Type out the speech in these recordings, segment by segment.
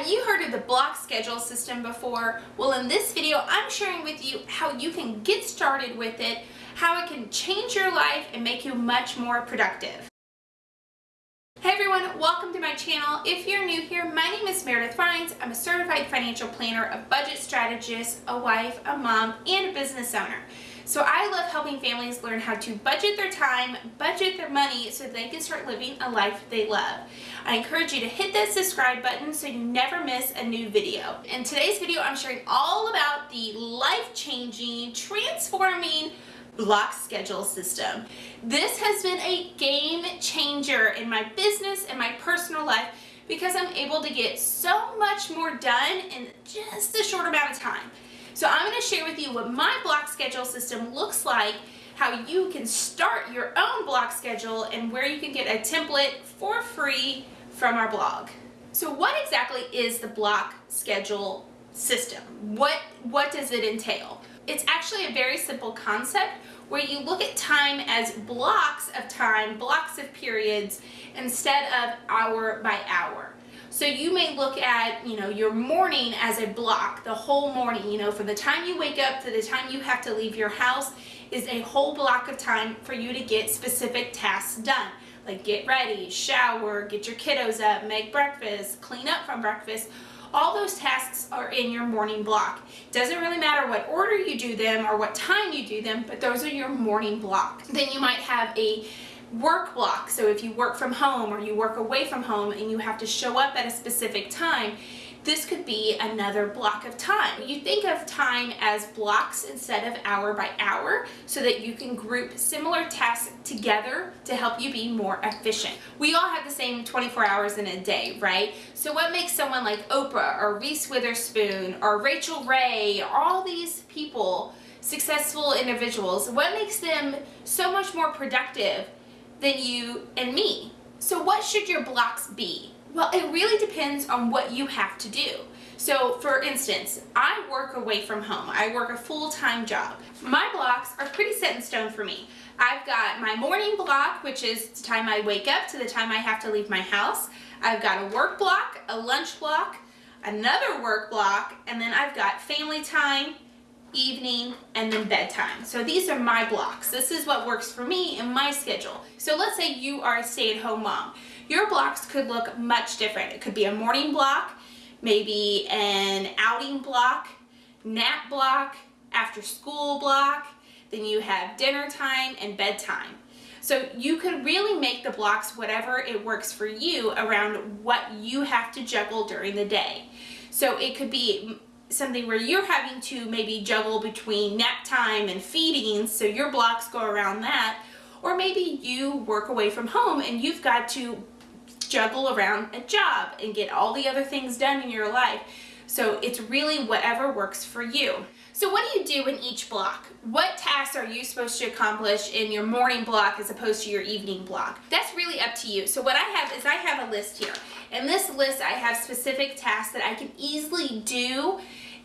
Have you heard of the block schedule system before? Well, in this video, I'm sharing with you how you can get started with it, how it can change your life and make you much more productive. Hey everyone, welcome to my channel. If you're new here, my name is Meredith Rhines. I'm a certified financial planner, a budget strategist, a wife, a mom, and a business owner. So I love helping families learn how to budget their time, budget their money so they can start living a life they love. I encourage you to hit that subscribe button so you never miss a new video. In today's video, I'm sharing all about the life-changing, transforming block schedule system. This has been a game changer in my business and my personal life because I'm able to get so much more done in just a short amount of time. So I'm going to share with you what my block schedule system looks like, how you can start your own block schedule, and where you can get a template for free from our blog. So what exactly is the block schedule system? What, what does it entail? It's actually a very simple concept where you look at time as blocks of time, blocks of periods, instead of hour by hour. So you may look at, you know, your morning as a block, the whole morning, you know, from the time you wake up to the time you have to leave your house is a whole block of time for you to get specific tasks done. Like get ready, shower, get your kiddos up, make breakfast, clean up from breakfast. All those tasks are in your morning block. Doesn't really matter what order you do them or what time you do them, but those are your morning block. Then you might have a work block. So if you work from home or you work away from home and you have to show up at a specific time, this could be another block of time. You think of time as blocks instead of hour by hour so that you can group similar tasks together to help you be more efficient. We all have the same 24 hours in a day, right? So what makes someone like Oprah or Reese Witherspoon or Rachael Ray, all these people, successful individuals, what makes them so much more productive than you and me. So what should your blocks be? Well, it really depends on what you have to do. So for instance, I work away from home. I work a full-time job. My blocks are pretty set in stone for me. I've got my morning block, which is the time I wake up to the time I have to leave my house. I've got a work block, a lunch block, another work block, and then I've got family time, evening, and then bedtime. So these are my blocks. This is what works for me in my schedule. So let's say you are a stay-at-home mom. Your blocks could look much different. It could be a morning block, maybe an outing block, nap block, after school block, then you have dinner time and bedtime. So you could really make the blocks whatever it works for you around what you have to juggle during the day. So it could be something where you're having to maybe juggle between nap time and feeding so your blocks go around that or maybe you work away from home and you've got to juggle around a job and get all the other things done in your life so it's really whatever works for you. So what do you do in each block? What tasks are you supposed to accomplish in your morning block as opposed to your evening block? That's really up to you. So what I have is I have a list here. In this list I have specific tasks that I can easily do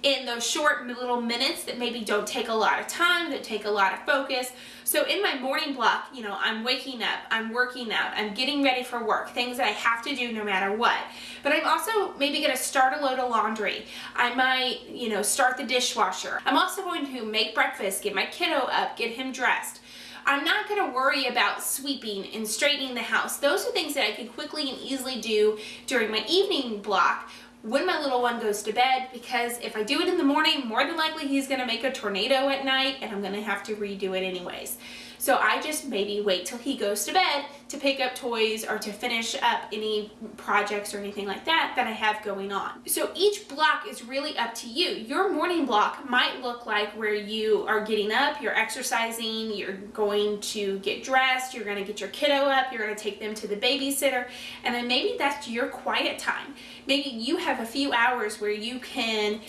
in those short little minutes that maybe don't take a lot of time, that take a lot of focus. So in my morning block, you know, I'm waking up, I'm working out, I'm getting ready for work, things that I have to do no matter what. But I'm also maybe to start a load of laundry. I might, you know, start the dishwasher. I'm also going to make breakfast, get my kiddo up, get him dressed. I'm not going to worry about sweeping and straightening the house. Those are things that I can quickly and easily do during my evening block when my little one goes to bed because if I do it in the morning, more than likely he's going to make a tornado at night and I'm going to have to redo it anyways. So I just maybe wait till he goes to bed to pick up toys or to finish up any projects or anything like that that I have going on. So each block is really up to you. Your morning block might look like where you are getting up, you're exercising, you're going to get dressed, you're going to get your kiddo up, you're going to take them to the babysitter, and then maybe that's your quiet time. Maybe you have a few hours where you can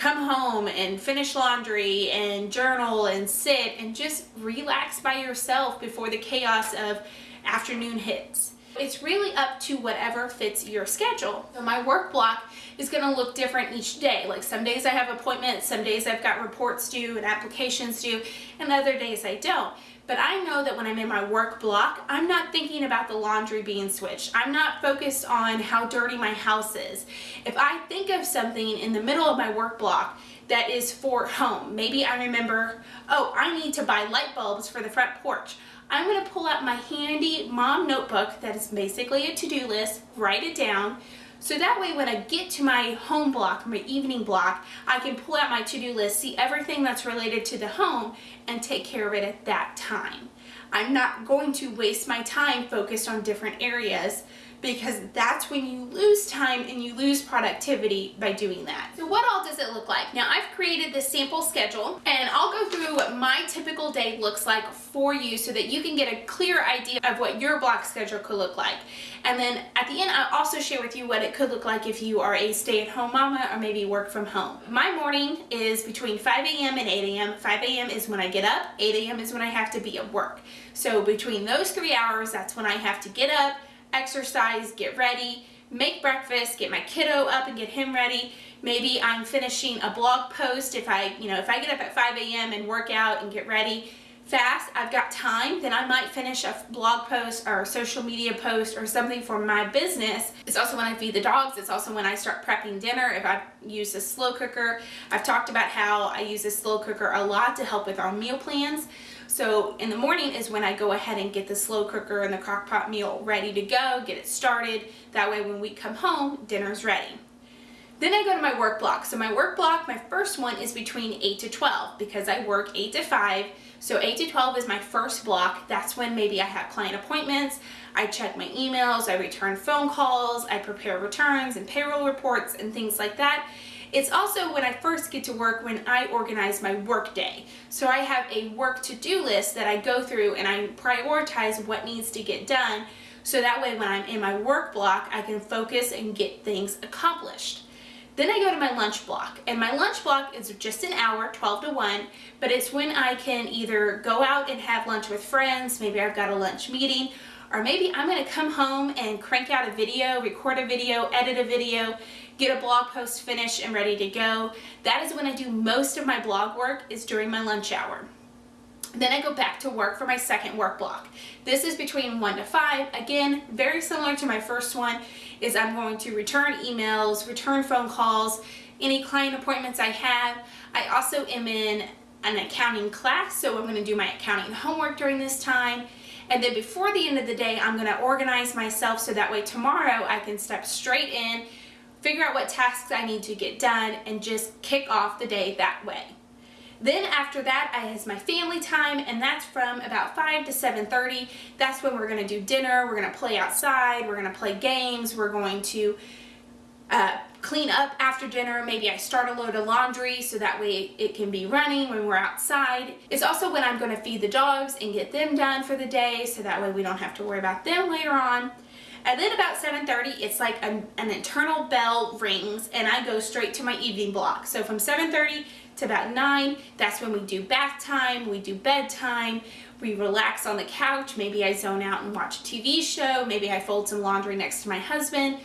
come home and finish laundry and journal and sit and just relax by yourself before the chaos of afternoon hits. It's really up to whatever fits your schedule. So my work block is going to look different each day. Like some days I have appointments, some days I've got reports due and applications due, and other days I don't. But I know that when I'm in my work block, I'm not thinking about the laundry being switched. I'm not focused on how dirty my house is. If I think of something in the middle of my work block that is for home, maybe I remember, oh, I need to buy light bulbs for the front porch. I'm to pull out my handy mom notebook that is basically a to-do list, write it down, so that way when I get to my home block, my evening block, I can pull out my to-do list, see everything that's related to the home, and take care of it at that time. I'm not going to waste my time focused on different areas because that's when you lose time and you lose productivity by doing that. So what all does it look like? Now I've created this sample schedule and I'll go my typical day looks like for you so that you can get a clear idea of what your block schedule could look like. And then at the end, I'll also share with you what it could look like if you are a stay-at-home mama or maybe work from home. My morning is between 5 a.m. and 8 a.m. 5 a.m. is when I get up, 8 a.m. is when I have to be at work. So between those three hours, that's when I have to get up, exercise, get ready, make breakfast, get my kiddo up and get him ready. Maybe I'm finishing a blog post if I, you know, if I get up at 5 a.m. and work out and get ready fast, I've got time, then I might finish a blog post or a social media post or something for my business. It's also when I feed the dogs. It's also when I start prepping dinner. If I use a slow cooker, I've talked about how I use a slow cooker a lot to help with our meal plans. So in the morning is when I go ahead and get the slow cooker and the crock pot meal ready to go, get it started. That way when we come home, dinner's ready. Then I go to my work block. So my work block, my first one is between 8 to 12 because I work 8 to 5. So 8 to 12 is my first block. That's when maybe I have client appointments, I check my emails, I return phone calls, I prepare returns and payroll reports and things like that. It's also when I first get to work when I organize my work day. So I have a work to-do list that I go through and I prioritize what needs to get done so that way when I'm in my work block I can focus and get things accomplished. Then I go to my lunch block and my lunch block is just an hour, 12 to 1, but it's when I can either go out and have lunch with friends, maybe I've got a lunch meeting, or maybe I'm gonna come home and crank out a video, record a video, edit a video, get a blog post finished and ready to go. That is when I do most of my blog work is during my lunch hour. Then I go back to work for my second work block. This is between 1 to 5. Again, very similar to my first one is I'm going to return emails, return phone calls, any client appointments I have. I also am in an accounting class, so I'm going to do my accounting homework during this time. And then before the end of the day, I'm going to organize myself so that way tomorrow I can step straight in, figure out what tasks I need to get done, and just kick off the day that way. Then after that, I has my family time, and that's from about 5 to 7.30. That's when we're going to do dinner, we're going to play outside, we're going to play games, we're going to uh, clean up after dinner. Maybe I start a load of laundry so that way it can be running when we're outside. It's also when I'm going to feed the dogs and get them done for the day so that way we don't have to worry about them later on. And then about 7.30, it's like a, an internal bell rings and I go straight to my evening block. So from 7.30 to about 9, that's when we do bath time, we do bedtime, we relax on the couch, maybe I zone out and watch a TV show, maybe I fold some laundry next to my husband.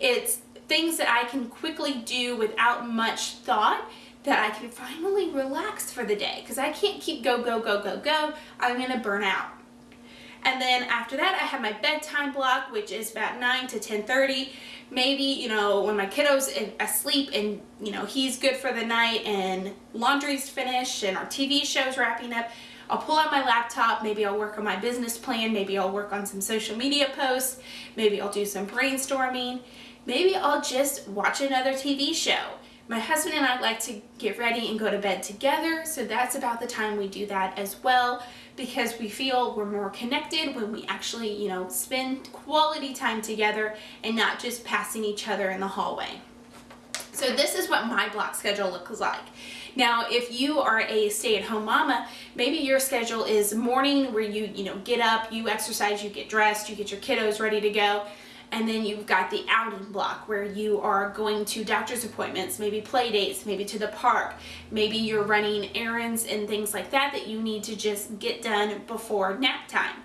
It's things that I can quickly do without much thought that I can finally relax for the day because I can't keep go, go, go, go, go. I'm going to burn out. And then after that, I have my bedtime block, which is about 9 to 10.30. Maybe, you know, when my kiddo's asleep and, you know, he's good for the night and laundry's finished and our TV show's wrapping up, I'll pull out my laptop, maybe I'll work on my business plan, maybe I'll work on some social media posts, maybe I'll do some brainstorming, maybe I'll just watch another TV show. My husband and I like to get ready and go to bed together, so that's about the time we do that as well because we feel we're more connected when we actually, you know, spend quality time together and not just passing each other in the hallway. So this is what my block schedule looks like. Now, if you are a stay-at-home mama, maybe your schedule is morning where you, you know, get up, you exercise, you get dressed, you get your kiddos ready to go and then you've got the outing block where you are going to doctor's appointments, maybe play dates, maybe to the park, maybe you're running errands and things like that that you need to just get done before nap time.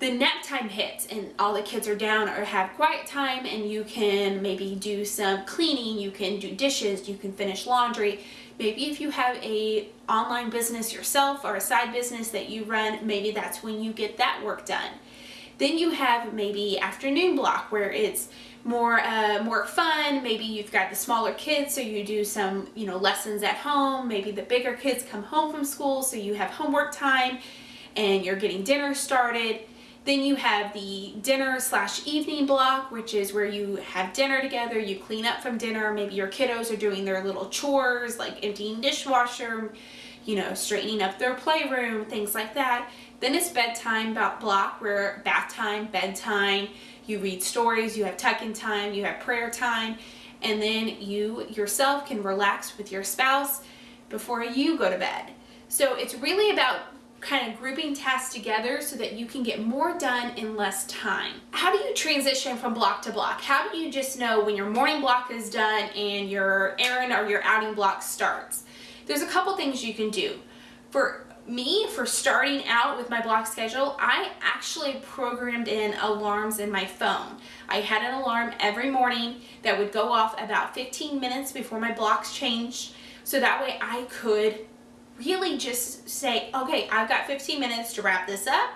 the nap time hits and all the kids are down or have quiet time and you can maybe do some cleaning, you can do dishes, you can finish laundry. Maybe if you have a online business yourself or a side business that you run, maybe that's when you get that work done. Then you have maybe afternoon block where it's more uh, more fun. Maybe you've got the smaller kids, so you do some you know lessons at home. Maybe the bigger kids come home from school, so you have homework time and you're getting dinner started. Then you have the dinner slash evening block, which is where you have dinner together, you clean up from dinner, maybe your kiddos are doing their little chores like emptying dishwasher, you know, straightening up their playroom, things like that. Then it's bedtime block where bath time, bedtime, you read stories, you have tuck-in time, you have prayer time, and then you yourself can relax with your spouse before you go to bed. So it's really about kind of grouping tasks together so that you can get more done in less time. How do you transition from block to block? How do you just know when your morning block is done and your errand or your outing block starts? There's a couple things you can do. For me, for starting out with my block schedule, I actually programmed in alarms in my phone. I had an alarm every morning that would go off about 15 minutes before my blocks changed so that way I could really just say, okay, I've got 15 minutes to wrap this up.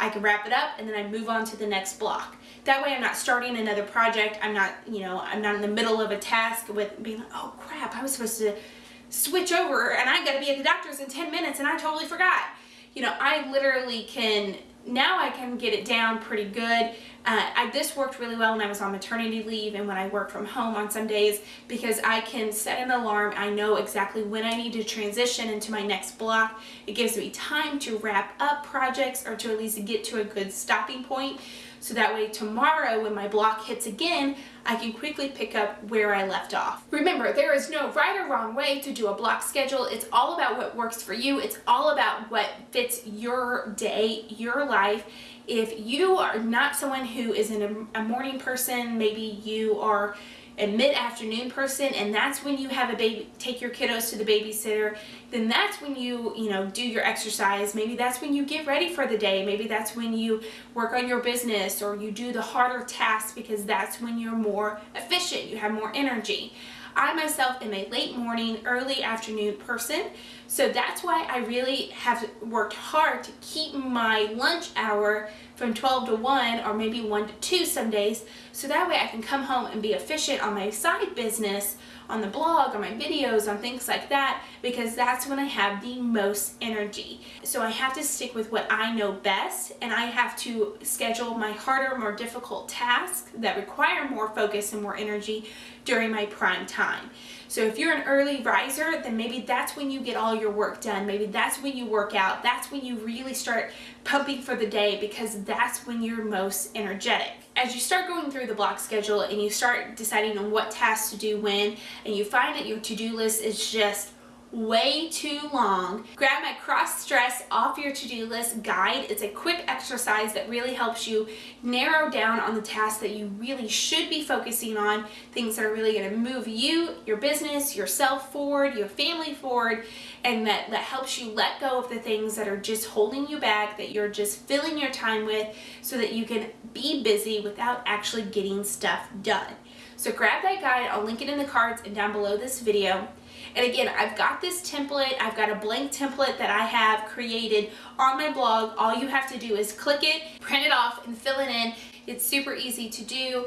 I can wrap it up and then I move on to the next block. That way I'm not starting another project. I'm not, you know, I'm not in the middle of a task with being like, oh crap, I was supposed to switch over and I gotta be at the doctor's in 10 minutes and I totally forgot. You know, I literally can, now I can get it down pretty good. Uh, I, this worked really well when I was on maternity leave and when I work from home on some days because I can set an alarm. I know exactly when I need to transition into my next block. It gives me time to wrap up projects or to at least get to a good stopping point. So that way tomorrow when my block hits again, I can quickly pick up where I left off. Remember, there is no right or wrong way to do a block schedule. It's all about what works for you. It's all about what fits your day, your life, if you are not someone who is an, a morning person, maybe you are a mid-afternoon person and that's when you have a baby take your kiddos to the babysitter. Then that's when you you know do your exercise. Maybe that's when you get ready for the day. Maybe that's when you work on your business or you do the harder tasks because that's when you're more efficient. You have more energy. I myself am a late morning, early afternoon person, so that's why I really have worked hard to keep my lunch hour from 12 to 1 or maybe 1 to 2 some days, so that way I can come home and be efficient on my side business, on the blog, on my videos, on things like that, because that's when I have the most energy. So I have to stick with what I know best, and I have to schedule my harder, more difficult tasks that require more focus and more energy during my prime time. So if you're an early riser, then maybe that's when you get all your work done. Maybe that's when you work out. That's when you really start pumping for the day because that's when you're most energetic. As you start going through the block schedule and you start deciding on what tasks to do when, and you find that your to-do list is just way too long. Grab my cross stress off your to-do list guide. It's a quick exercise that really helps you narrow down on the tasks that you really should be focusing on, things that are really going to move you, your business, yourself forward, your family forward, and that, that helps you let go of the things that are just holding you back, that you're just filling your time with so that you can be busy without actually getting stuff done. So grab that guide, I'll link it in the cards and down below this video. And again, I've got this template. I've got a blank template that I have created on my blog. All you have to do is click it, print it off, and fill it in. It's super easy to do.